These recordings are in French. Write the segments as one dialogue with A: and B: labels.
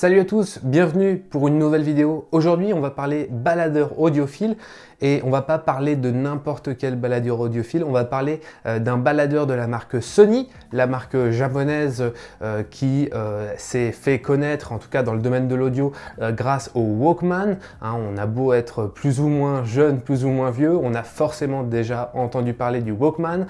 A: Salut à tous, bienvenue pour une nouvelle vidéo. Aujourd'hui, on va parler baladeur audiophile et on va pas parler de n'importe quel baladeur audiophile, on va parler euh, d'un baladeur de la marque Sony, la marque japonaise euh, qui euh, s'est fait connaître, en tout cas dans le domaine de l'audio, grâce au Walkman. Hein, on a beau être plus ou moins jeune, plus ou moins vieux, on a forcément déjà entendu parler du Walkman.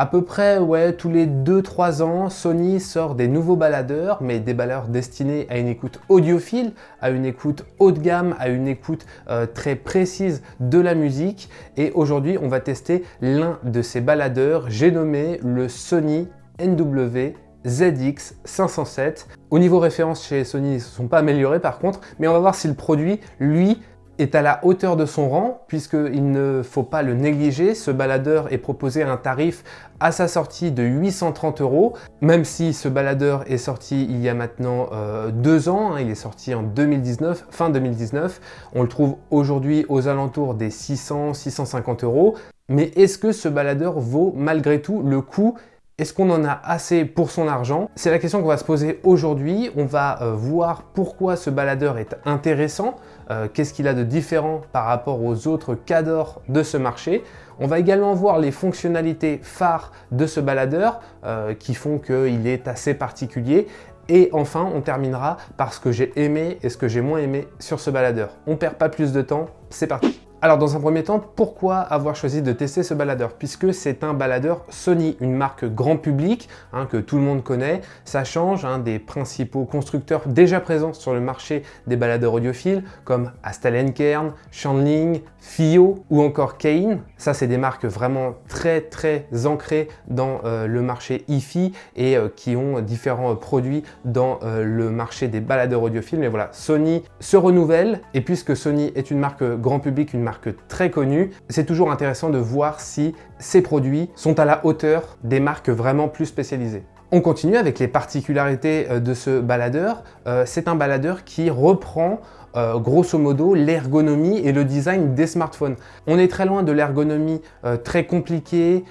A: À peu près, tous les 2-3 ans, Sony sort des nouveaux baladeurs, mais des baladeurs destinés à une écoute audiophile, à une écoute haut de gamme, à une écoute euh, très précise de la musique. Et aujourd'hui, on va tester l'un de ces baladeurs, j'ai nommé le Sony NW ZX 507. Au niveau référence chez Sony, ils ne se sont pas améliorés par contre, mais on va voir si le produit, lui, est à la hauteur de son rang, puisqu'il ne faut pas le négliger. Ce baladeur est proposé à un tarif à sa sortie de 830 euros, même si ce baladeur est sorti il y a maintenant euh, deux ans, hein, il est sorti en 2019, fin 2019. On le trouve aujourd'hui aux alentours des 600-650 euros. Mais est-ce que ce baladeur vaut malgré tout le coût est-ce qu'on en a assez pour son argent? C'est la question qu'on va se poser aujourd'hui. On va euh, voir pourquoi ce baladeur est intéressant, euh, qu'est-ce qu'il a de différent par rapport aux autres cadors de ce marché. On va également voir les fonctionnalités phares de ce baladeur euh, qui font qu'il est assez particulier. Et enfin, on terminera par ce que j'ai aimé et ce que j'ai moins aimé sur ce baladeur. On perd pas plus de temps, c'est parti alors dans un premier temps, pourquoi avoir choisi de tester ce baladeur? Puisque c'est un baladeur Sony, une marque grand public hein, que tout le monde connaît. Ça change hein, des principaux constructeurs déjà présents sur le marché des baladeurs audiophiles comme Kern, Shanling, Fio ou encore Kane. Ça, c'est des marques vraiment très très ancrées dans euh, le marché hi-fi et euh, qui ont différents produits dans euh, le marché des baladeurs audiophiles. Mais voilà, Sony se renouvelle et puisque Sony est une marque grand public, une très connue, c'est toujours intéressant de voir si ces produits sont à la hauteur des marques vraiment plus spécialisées. On continue avec les particularités euh, de ce baladeur. Euh, c'est un baladeur qui reprend euh, grosso modo l'ergonomie et le design des smartphones. On est très loin de l'ergonomie très compliquée,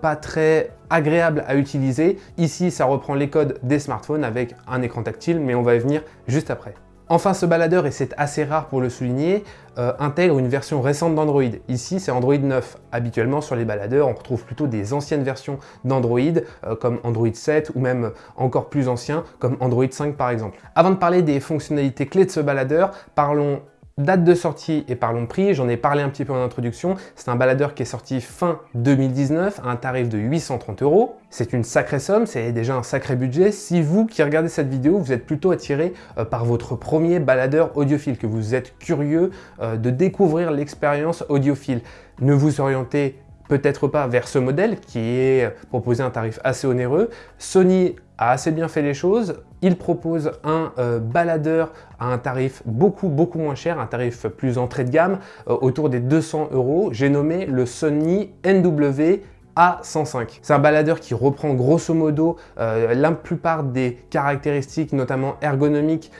A: pas très agréable à utiliser. Ici, ça reprend les codes des smartphones avec un écran tactile, mais on va y venir juste après. Enfin, ce baladeur, et c'est assez rare pour le souligner, euh, intègre une version récente d'Android. Ici, c'est Android 9. Habituellement, sur les baladeurs, on retrouve plutôt des anciennes versions d'Android, euh, comme Android 7 ou même encore plus anciens, comme Android 5 par exemple. Avant de parler des fonctionnalités clés de ce baladeur, parlons Date de sortie et parlons prix, j'en ai parlé un petit peu en introduction, c'est un baladeur qui est sorti fin 2019 à un tarif de 830 euros. C'est une sacrée somme, c'est déjà un sacré budget. Si vous qui regardez cette vidéo, vous êtes plutôt attiré euh, par votre premier baladeur audiophile, que vous êtes curieux euh, de découvrir l'expérience audiophile, ne vous orientez peut-être pas vers ce modèle qui est proposé à un tarif assez onéreux. Sony a assez bien fait les choses. Il propose un euh, baladeur à un tarif beaucoup beaucoup moins cher, un tarif plus entrée de gamme, euh, autour des 200 euros. J'ai nommé le Sony NW a105. C'est un baladeur qui reprend grosso modo euh, la plupart des caractéristiques, notamment ergonomiques,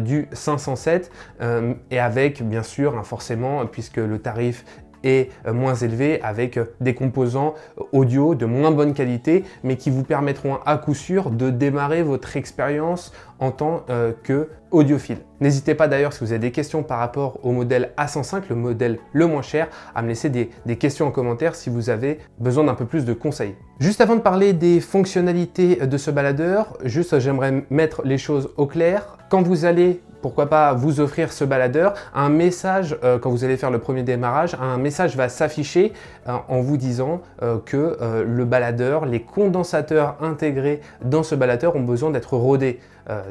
A: du 507 et avec bien sûr, hein, forcément, puisque le tarif est euh, moins élevé avec euh, des composants euh, audio de moins bonne qualité mais qui vous permettront à coup sûr de démarrer votre expérience en tant que audiophile. N'hésitez pas d'ailleurs si vous avez des questions par rapport au modèle A105, le modèle le moins cher, à me laisser des, questions en commentaire si vous avez besoin d'un peu plus de conseils. Juste avant de parler des fonctionnalités de ce baladeur, juste j'aimerais mettre les choses au clair. Quand vous allez pourquoi pas vous offrir ce baladeur. Un message, euh, quand vous allez faire le premier démarrage, un message va s'afficher euh, en vous disant euh, que le baladeur, les condensateurs intégrés dans ce baladeur ont besoin d'être rodés.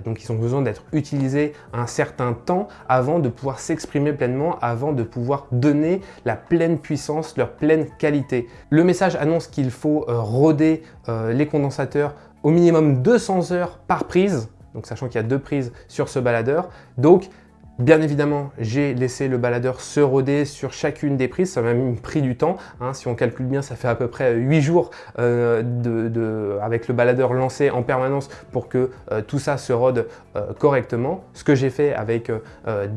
A: Donc ils ont besoin d'être utilisés un certain temps avant de pouvoir s'exprimer pleinement, avant de pouvoir donner la pleine puissance, leur pleine qualité. Le message annonce qu'il faut roder les condensateurs au minimum 200 heures par prise donc sachant qu'il y a deux prises sur ce baladeur. Donc Bien évidemment, j'ai laissé le baladeur se roder sur chacune des prises, ça m'a même pris du temps. Hein. Si on calcule bien, ça fait à peu près 8 jours euh, avec le baladeur lancé en permanence pour que euh, tout ça se rode euh, correctement. Ce que j'ai fait avec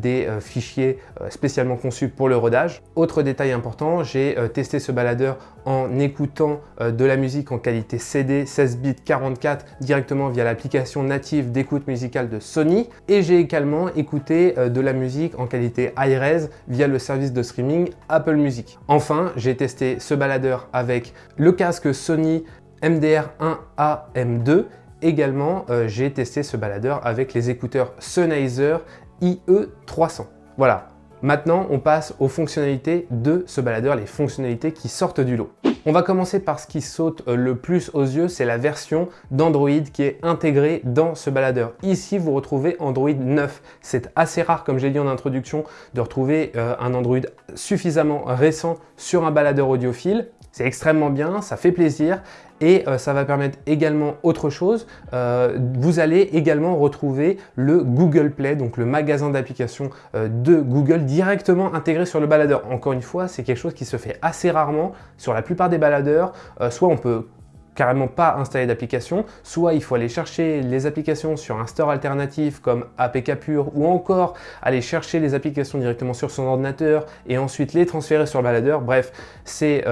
A: des fichiers spécialement conçus pour le rodage. Autre détail important, j'ai testé ce baladeur en écoutant euh, de la musique en qualité CD 16 bits 44 directement via l'application native d'écoute musicale de Sony et j'ai également écouté euh, de la musique en qualité high-res via le service de streaming Apple Music. Enfin, j'ai testé ce baladeur avec le casque Sony MDR1A M2 Également, euh, j'ai testé ce baladeur avec les écouteurs Sennheiser IE300. Voilà, maintenant on passe aux fonctionnalités de ce baladeur, les fonctionnalités qui sortent du lot. On va commencer par ce qui saute euh, le plus aux yeux, c'est la version d'Android qui est intégrée dans ce baladeur. Ici, vous retrouvez Android 9. C'est assez rare, comme j'ai dit en introduction, de retrouver euh, un Android suffisamment récent sur un baladeur audiophile. C'est extrêmement bien, ça fait plaisir et euh, ça va permettre également autre chose. Euh, vous allez également retrouver le Google Play, donc le magasin d'applications euh, de Google directement intégré sur le baladeur. Encore une fois, c'est quelque chose qui se fait assez rarement sur la plupart des baladeurs. soit on peut carrément pas installer d'application, soit il faut aller chercher les applications sur un store alternatif comme APK Pure ou encore aller chercher les applications directement sur son ordinateur et ensuite les transférer sur le baladeur. Bref, c'est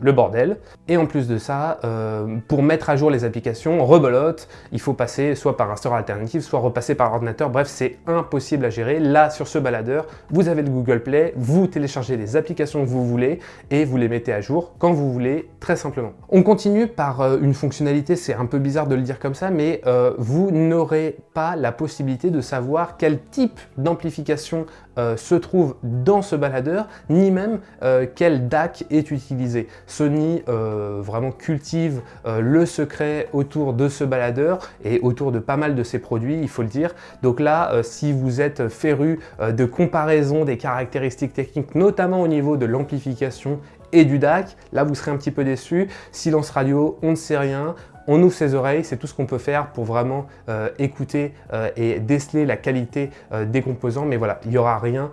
A: le bordel. Et en plus de ça, euh, pour mettre à jour les applications, rebelote, il faut passer soit par un store alternatif, soit repasser par ordinateur. Bref, c'est impossible à gérer. Là, sur ce baladeur, vous avez le Google Play, vous téléchargez les applications que vous voulez et vous les mettez à jour quand vous voulez, très simplement. On continue par euh, une fonctionnalité, c'est un peu bizarre de le dire comme ça, mais euh, vous n'aurez pas la possibilité de savoir quel type d'amplification euh, se trouve dans ce baladeur, ni même euh, quel DAC est utilisé. Sony euh, vraiment cultive le secret autour de ce baladeur et autour de pas mal de ses produits, il faut le dire. Donc là, si vous êtes féru de comparaison des caractéristiques techniques, notamment au niveau de l'amplification et du DAC, là vous serez un petit peu déçu. Silence radio, on ne sait rien, on ouvre ses oreilles, c'est tout ce qu'on peut faire pour vraiment euh, écouter euh, et déceler la qualité euh, des composants. Mais voilà, il n'y aura rien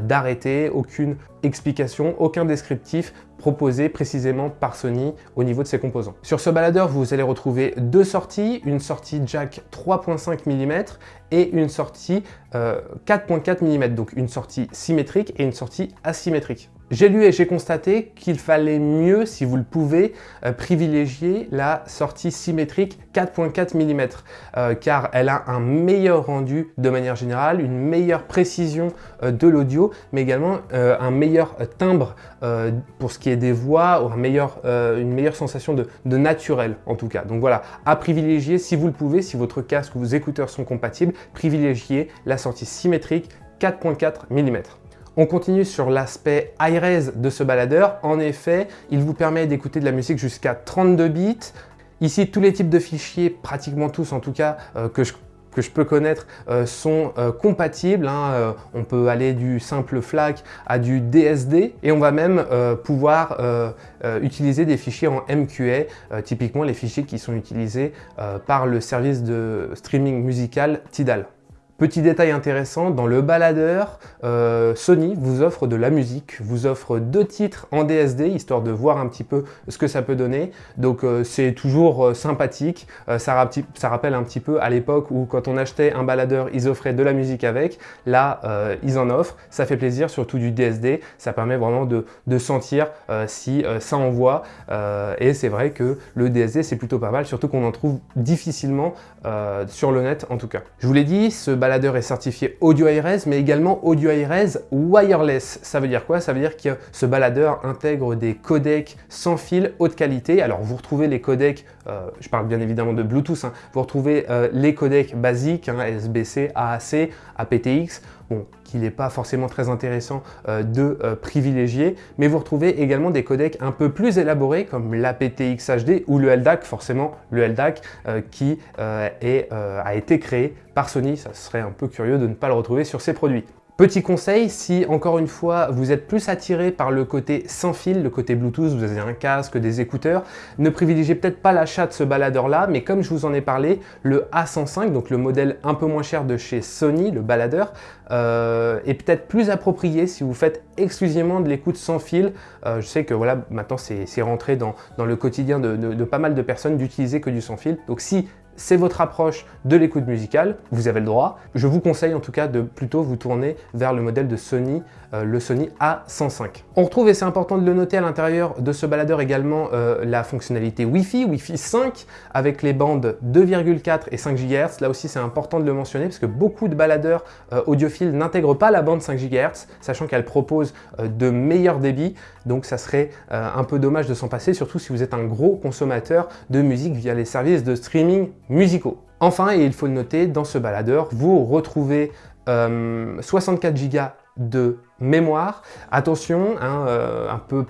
A: d'arrêté, aucune explication, aucun descriptif proposé précisément par Sony au niveau de ses composants. Sur ce baladeur, vous allez retrouver deux sorties, une sortie jack 3.5 mm et une sortie 4.4 mm, donc une sortie symétrique et une sortie asymétrique. J'ai lu et j'ai constaté qu'il fallait mieux, si vous le pouvez, euh, privilégier la sortie symétrique 4.4 mm euh, car elle a un meilleur rendu de manière générale, une meilleure précision euh, de l'audio, mais également un meilleur timbre pour ce qui est des voix ou une meilleure sensation de, naturel en tout cas. Donc voilà, à privilégier si vous le pouvez, si votre casque ou vos écouteurs sont compatibles, privilégiez la sortie symétrique 4.4 mm. On continue sur l'aspect high-res de ce baladeur. En effet, il vous permet d'écouter de la musique jusqu'à 32 bits. Ici, tous les types de fichiers, pratiquement tous en tout cas, euh, que je que je peux connaître euh, sont euh, compatibles. Hein. on peut aller du simple FLAC à du DSD et on va même pouvoir utiliser des fichiers en MQA, typiquement les fichiers qui sont utilisés par le service de streaming musical Tidal. Petit détail intéressant, dans le baladeur, euh, Sony vous offre de la musique, vous offre deux titres en DSD, histoire de voir un petit peu ce que ça peut donner. Donc euh, c'est toujours euh, sympathique, ça, rappelle un petit peu à l'époque où quand on achetait un baladeur, ils offraient de la musique avec. Là, ils en offrent, ça fait plaisir, surtout du DSD, ça permet vraiment de, de sentir si ça envoie. et c'est vrai que le DSD, c'est plutôt pas mal, surtout qu'on en trouve difficilement sur le net en tout cas. Je vous l'ai dit, ce baladeur est certifié audio ARS, mais également audio ARS wireless. Ça veut dire quoi? Ça veut dire que ce baladeur intègre des codecs sans fil haute qualité. Alors vous retrouvez les codecs, euh, je parle bien évidemment de Bluetooth, hein. vous retrouvez euh, les codecs basiques, hein, SBC, AAC, aptX, bon, qu'il n'est pas forcément très intéressant euh, de privilégier, mais vous retrouvez également des codecs un peu plus élaborés comme l'aptX HD ou le LDAC, forcément le LDAC qui est, a été créé par Sony, ça serait un peu curieux de ne pas le retrouver sur ces produits. Petit conseil, si encore une fois vous êtes plus attiré par le côté sans fil, le côté Bluetooth, vous avez un casque, des écouteurs, ne privilégiez peut-être pas l'achat de ce baladeur là, mais comme je vous en ai parlé, le A105, donc le modèle un peu moins cher de chez Sony, le baladeur, euh, est peut-être plus approprié si vous faites exclusivement de l'écoute sans fil. Euh, je sais que voilà, maintenant c'est rentré dans, le quotidien de, de pas mal de personnes d'utiliser que du sans fil. Donc si c'est votre approche de l'écoute musicale, vous avez le droit. Je vous conseille en tout cas de plutôt vous tourner vers le modèle de Sony, le Sony A105. On retrouve, et c'est important de le noter à l'intérieur de ce baladeur également, euh, la fonctionnalité Wi-Fi, Wi-Fi 5, avec les bandes 2,4 et 5 GHz. Là aussi, c'est important de le mentionner parce que beaucoup de baladeurs euh, audiophiles n'intègrent pas la bande 5 GHz, sachant qu'elle propose de meilleurs débits. Donc ça serait un peu dommage de s'en passer, surtout si vous êtes un gros consommateur de musique via les services de streaming musicaux. Enfin, et il faut le noter, dans ce baladeur, vous retrouvez 64 Go de mémoire. Attention, hein, euh, un, peu,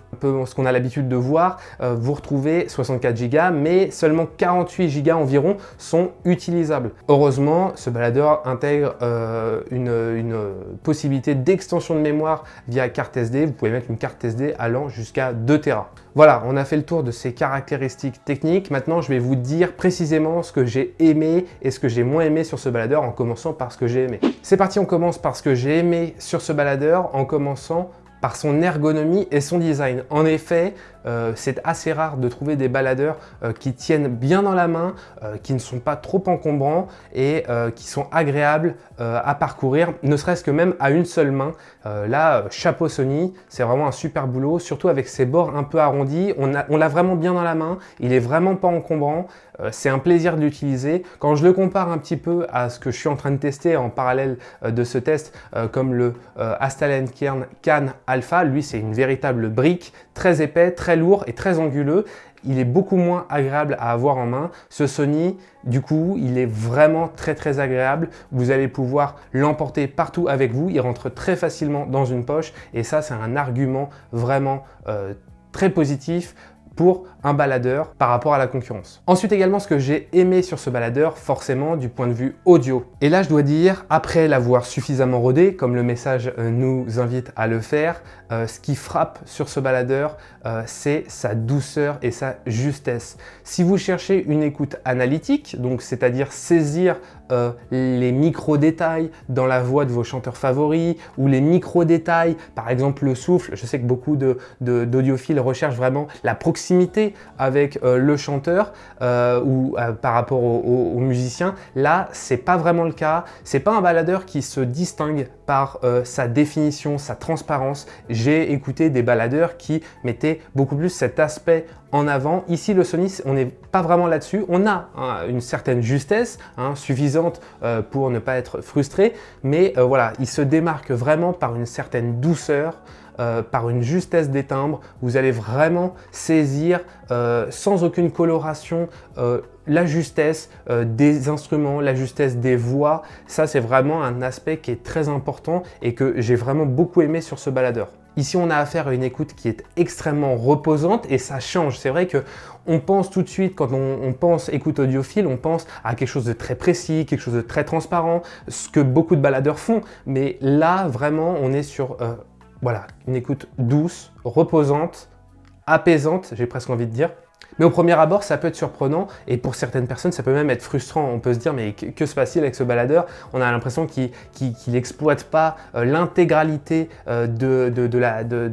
A: ce qu'on a l'habitude de voir, euh, vous retrouvez 64 Go, mais seulement 48 Go environ sont utilisables. Heureusement, ce baladeur intègre euh, une, une, possibilité d'extension de mémoire via carte SD. Vous pouvez mettre une carte SD allant jusqu'à 2 Tera. Voilà, on a fait le tour de ces caractéristiques techniques. Maintenant, je vais vous dire précisément ce que j'ai aimé et ce que j'ai moins aimé sur ce baladeur en commençant par ce que j'ai aimé. C'est parti, on commence par ce que j'ai aimé sur ce baladeur en commençant par son ergonomie et son design. En effet, euh, c'est assez rare de trouver des baladeurs euh, qui tiennent bien dans la main, euh, qui ne sont pas trop encombrants et qui sont agréables à parcourir, ne serait-ce que même à une seule main. là, chapeau Sony, c'est vraiment un super boulot, surtout avec ses bords un peu arrondis. On l'a vraiment bien dans la main, il est vraiment pas encombrant, c'est un plaisir de l'utiliser. Quand je le compare un petit peu à ce que je suis en train de tester en parallèle de ce test, comme le Astalen Kern Can Alpha, lui c'est une véritable brique, très épais, très lourd et très anguleux. Il est beaucoup moins agréable à avoir en main. Ce Sony, du coup, il est vraiment très très agréable. Vous allez pouvoir l'emporter partout avec vous. Il rentre très facilement dans une poche et ça, c'est un argument vraiment euh, très positif pour un baladeur par rapport à la concurrence. Ensuite également, ce que j'ai aimé sur ce baladeur, forcément du point de vue audio. Et là, je dois dire, après l'avoir suffisamment rodé, comme le message euh, nous invite à le faire, euh, ce qui frappe sur ce baladeur, euh, c'est sa douceur et sa justesse. Si vous cherchez une écoute analytique, donc c'est-à-dire saisir les micro-détails dans la voix de vos chanteurs favoris ou les micro-détails, par exemple le souffle, je sais que beaucoup d'audiophiles recherchent vraiment la proximité avec euh, le chanteur euh, ou euh, par rapport au, musicien. Là, c'est pas vraiment le cas. C'est pas un baladeur qui se distingue par sa définition, sa transparence. J'ai écouté des baladeurs qui mettaient beaucoup plus cet aspect en avant. Ici, le Sony, on n'est pas vraiment là-dessus. On a hein, une certaine justesse hein, suffisante pour ne pas être frustré, mais voilà, il se démarque vraiment par une certaine douceur, euh, par une justesse des timbres. Vous allez vraiment saisir euh, sans aucune coloration euh, la justesse des instruments, la justesse des voix. Ça, c'est vraiment un aspect qui est très important et que j'ai vraiment beaucoup aimé sur ce baladeur. Ici, on a affaire à une écoute qui est extrêmement reposante et ça change. C'est vrai que on pense tout de suite, quand on, pense écoute audiophile, on pense à quelque chose de très précis, quelque chose de très transparent, ce que beaucoup de baladeurs font. Mais là, vraiment, on est sur voilà, une écoute douce, reposante, apaisante, j'ai presque envie de dire. Mais au premier abord, ça peut être surprenant et pour certaines personnes, ça peut même être frustrant. On peut se dire, mais que, se passe-t-il avec ce baladeur? On a l'impression qu'il n'exploite pas euh, l'intégralité euh, de,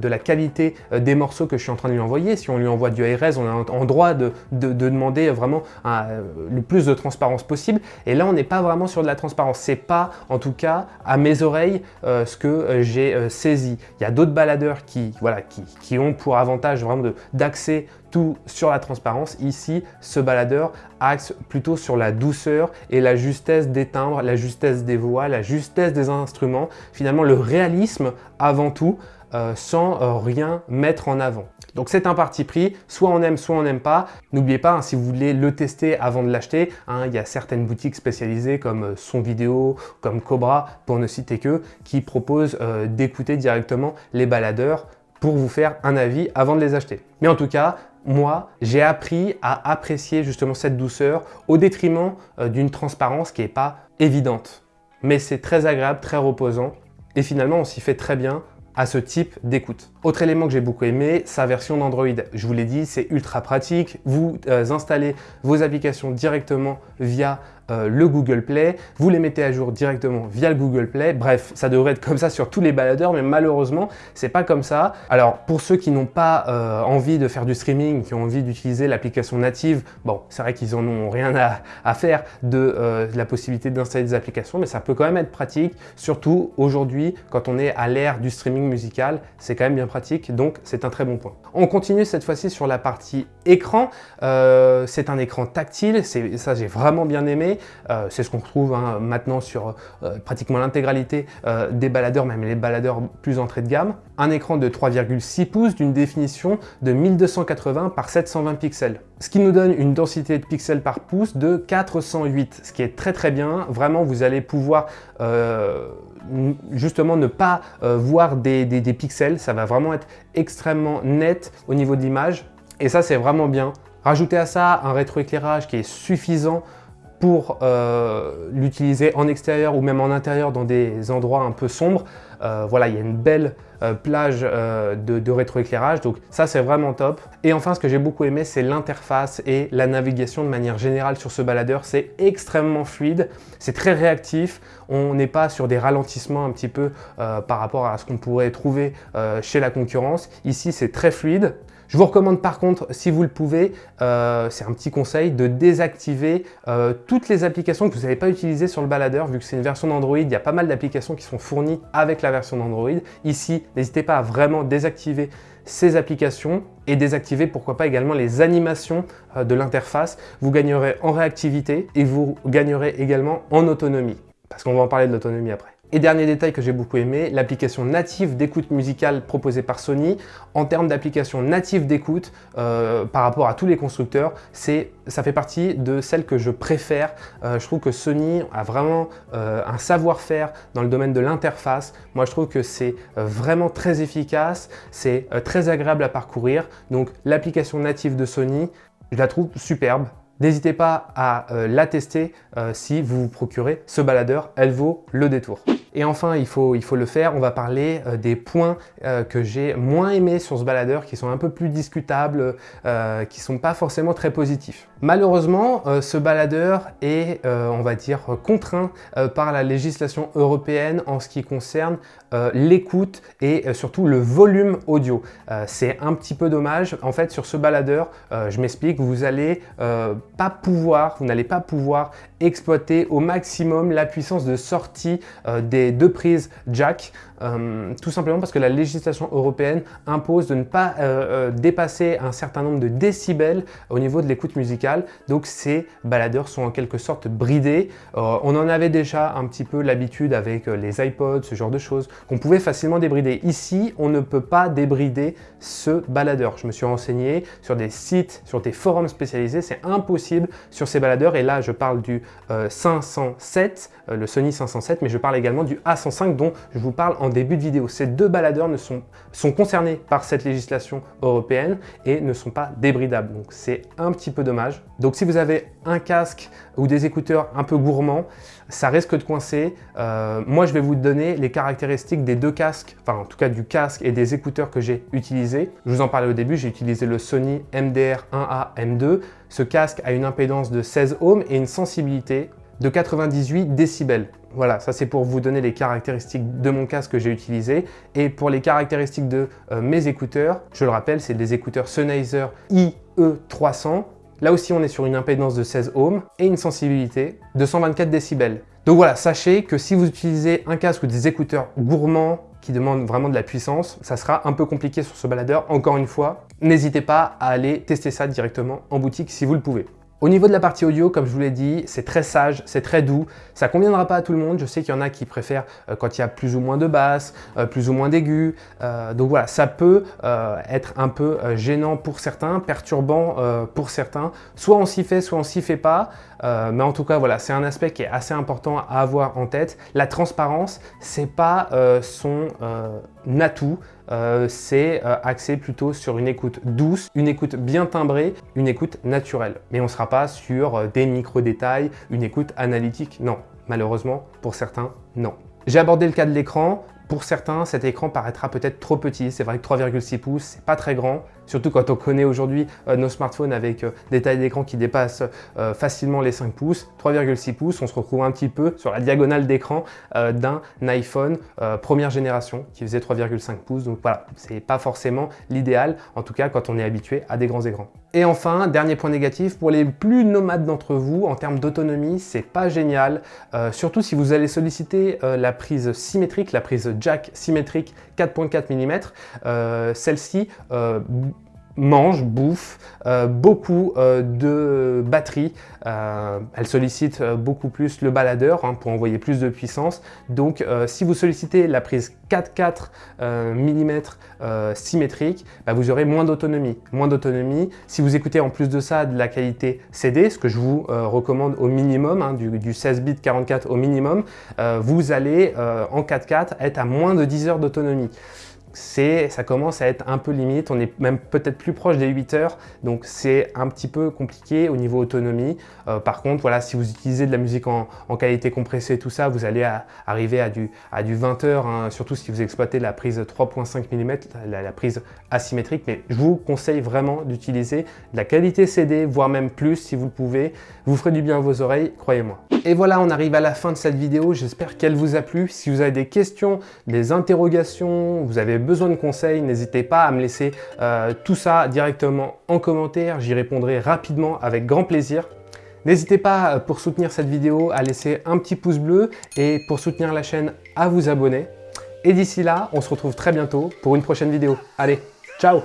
A: la, qualité euh, des morceaux que je suis en train de lui envoyer. Si on lui envoie du ARS, on est en droit de, demander vraiment le plus de transparence possible. Et là, on n'est pas vraiment sur de la transparence. C'est pas, en tout cas, à mes oreilles, ce que j'ai saisi. Il y a d'autres baladeurs qui, ont pour avantage vraiment d'accès tout sur la transparence. Ici, ce baladeur axe plutôt sur la douceur et la justesse des timbres, la justesse des voix, la justesse des instruments. Finalement, le réalisme avant tout, euh, sans euh, rien mettre en avant. Donc c'est un parti pris, soit on aime, soit on n'aime pas. N'oubliez pas, hein, si vous voulez le tester avant de l'acheter, hein, il y a certaines boutiques spécialisées comme euh, Son Vidéo, comme Cobra, pour ne citer que, qui proposent d'écouter directement les baladeurs pour vous faire un avis avant de les acheter. Mais en tout cas, moi, j'ai appris à apprécier justement cette douceur au détriment euh, d'une transparence qui n'est pas évidente. Mais c'est très agréable, très reposant et finalement on s'y fait très bien à ce type d'écoute. Autre élément que j'ai beaucoup aimé, sa version d'Android. Je vous l'ai dit, c'est ultra pratique. Vous euh, installez vos applications directement via le Google Play, vous les mettez à jour directement via le Google Play. Bref, ça devrait être comme ça sur tous les baladeurs, mais malheureusement, c'est pas comme ça. Alors, pour ceux qui n'ont pas envie de faire du streaming, qui ont envie d'utiliser l'application native, bon, c'est vrai qu'ils en ont rien à, faire de, la possibilité d'installer des applications, mais ça peut quand même être pratique, surtout aujourd'hui, quand on est à l'ère du streaming musical, c'est quand même bien pratique, donc c'est un très bon point. On continue cette fois-ci sur la partie écran. Euh, c'est un écran tactile, ça j'ai vraiment bien aimé. Euh, c'est ce qu'on retrouve hein, maintenant sur euh, pratiquement l'intégralité des baladeurs, même les baladeurs plus entrée de gamme. Un écran de 3,6 pouces d'une définition de 1280 par 720 pixels. Ce qui nous donne une densité de pixels par pouce de 408, ce qui est très très bien. Vraiment, vous allez pouvoir justement ne pas voir des, des pixels. Ça va vraiment être extrêmement net au niveau de l'image. Et ça, c'est vraiment bien. Rajoutez à ça un rétroéclairage qui est suffisant pour euh, l'utiliser en extérieur ou même en intérieur dans des endroits un peu sombres. Euh, voilà, il y a une belle euh, plage de, de rétroéclairage, donc ça c'est vraiment top. Et enfin, ce que j'ai beaucoup aimé, c'est l'interface et la navigation de manière générale sur ce baladeur. C'est extrêmement fluide, c'est très réactif, on n'est pas sur des ralentissements un petit peu par rapport à ce qu'on pourrait trouver chez la concurrence. Ici, c'est très fluide. Je vous recommande par contre, si vous le pouvez, euh, c'est un petit conseil, de désactiver euh, toutes les applications que vous n'avez pas utilisées sur le baladeur, vu que c'est une version d'Android, il y a pas mal d'applications qui sont fournies avec la version d'Android. Ici, n'hésitez pas à vraiment désactiver ces applications et désactiver pourquoi pas également les animations euh, de l'interface. Vous gagnerez en réactivité et vous gagnerez également en autonomie, parce qu'on va en parler de l'autonomie après. Et dernier détail que j'ai beaucoup aimé, l'application native d'écoute musicale proposée par Sony. En termes d'application native d'écoute, euh, par rapport à tous les constructeurs, ça fait partie de celles que je préfère. Euh, je trouve que Sony a vraiment euh, un savoir-faire dans le domaine de l'interface. Moi, je trouve que c'est vraiment très efficace, c'est très agréable à parcourir. Donc, l'application native de Sony, je la trouve superbe. N'hésitez pas à la tester si vous vous procurez ce baladeur, elle vaut le détour. Et enfin, il faut, il faut le faire, on va parler euh, des points euh, que j'ai moins aimés sur ce baladeur, qui sont un peu plus discutables, euh, qui sont pas forcément très positifs. Malheureusement, ce baladeur est, on va dire, contraint par la législation européenne en ce qui concerne l'écoute et surtout le volume audio. C'est un petit peu dommage. En fait, sur ce baladeur, je m'explique, vous allez pas pouvoir, vous n'allez pas pouvoir exploiter au maximum la puissance de sortie des deux prises jack euh, tout simplement parce que la législation européenne impose de ne pas euh, euh, dépasser un certain nombre de décibels au niveau de l'écoute musicale. Donc ces baladeurs sont en quelque sorte bridés. on en avait déjà un petit peu l'habitude avec les iPods, ce genre de choses, qu'on pouvait facilement débrider. Ici, on ne peut pas débrider ce baladeur. Je me suis renseigné sur des sites, sur des forums spécialisés, c'est impossible sur ces baladeurs. Et là, je parle du 507, le Sony 507, mais je parle également du A105 dont je vous parle en début de vidéo. Ces deux baladeurs ne sont, sont concernés par cette législation européenne et ne sont pas débridables. Donc c'est un petit peu dommage. Donc si vous avez un casque ou des écouteurs un peu gourmands, ça risque de coincer. Euh, moi, je vais vous donner les caractéristiques des deux casques, enfin en tout cas du casque et des écouteurs que j'ai utilisés. Je vous en parlais au début, j'ai utilisé le Sony MDR 1A M2. Ce casque a une impédance de 16 ohms et une sensibilité de 98 décibels. Voilà, ça c'est pour vous donner les caractéristiques de mon casque que j'ai utilisé. Et pour les caractéristiques de euh, mes écouteurs, je le rappelle, c'est des écouteurs Sennheiser IE300. Là aussi, on est sur une impédance de 16 ohms et une sensibilité de 124 décibels. Donc voilà, sachez que si vous utilisez un casque ou des écouteurs gourmands qui demandent vraiment de la puissance, ça sera un peu compliqué sur ce baladeur. Encore une fois, n'hésitez pas à aller tester ça directement en boutique si vous le pouvez. Au niveau de la partie audio, comme je vous l'ai dit, c'est très sage, c'est très doux. Ça conviendra pas à tout le monde. Je sais qu'il y en a qui préfèrent euh, quand il y a plus ou moins de basses, euh, plus ou moins d'aigus. Euh, donc voilà, ça peut être un peu gênant pour certains, perturbant pour certains. Soit on s'y fait, soit on s'y fait pas. mais en tout cas, voilà, c'est un aspect qui est assez important à avoir en tête. La transparence, c'est pas son atout. Euh, c'est euh, axé plutôt sur une écoute douce, une écoute bien timbrée, une écoute naturelle. Mais on ne sera pas sur euh, des micro-détails, une écoute analytique, non. Malheureusement, pour certains, non. J'ai abordé le cas de l'écran. Pour certains, cet écran paraîtra peut-être trop petit. C'est vrai que 3,6 pouces, c'est pas très grand. Surtout quand on connaît aujourd'hui euh, nos smartphones avec euh, des tailles d'écran qui dépassent euh, facilement les 5 pouces. 3,6 pouces, on se retrouve un petit peu sur la diagonale d'écran d'un iPhone première génération qui faisait 3,5 pouces. Donc voilà, c'est pas forcément l'idéal, en tout cas quand on est habitué à des grands écrans. Et enfin, dernier point négatif, pour les plus nomades d'entre vous, en termes d'autonomie, c'est pas génial. surtout si vous allez solliciter la prise symétrique, la prise jack symétrique 4.4 mm. Celle-ci mange, bouffe euh, beaucoup euh, de batterie. Euh, elle sollicite beaucoup plus le baladeur hein, pour envoyer plus de puissance. Donc si vous sollicitez la prise 4.4 mm symétrique, bah, vous aurez moins d'autonomie. Moins d'autonomie. Si vous écoutez en plus de ça de la qualité CD, ce que je vous recommande au minimum, hein, du, du, 16 bits 44 au minimum, vous allez en 4.4 être à moins de 10 heures d'autonomie ça commence à être un peu limite, on est même peut-être plus proche des 8 heures, donc c'est un petit peu compliqué au niveau autonomie. Euh, par contre, voilà, si vous utilisez de la musique en, qualité compressée, tout ça, vous allez arriver à du, à du 20 heures, hein, surtout si vous exploitez la prise 3.5 mm, la, prise asymétrique, mais je vous conseille vraiment d'utiliser de la qualité CD, voire même plus si vous le pouvez. Vous ferez du bien à vos oreilles, croyez-moi. Et voilà, on arrive à la fin de cette vidéo, j'espère qu'elle vous a plu. Si vous avez des questions, des interrogations, vous avez besoin de conseils, n'hésitez pas à me laisser euh, tout ça directement en commentaire. J'y répondrai rapidement avec grand plaisir. N'hésitez pas, euh, pour soutenir cette vidéo, à laisser un petit pouce bleu et pour soutenir la chaîne, à vous abonner. Et d'ici là, on se retrouve très bientôt pour une prochaine vidéo. Allez, ciao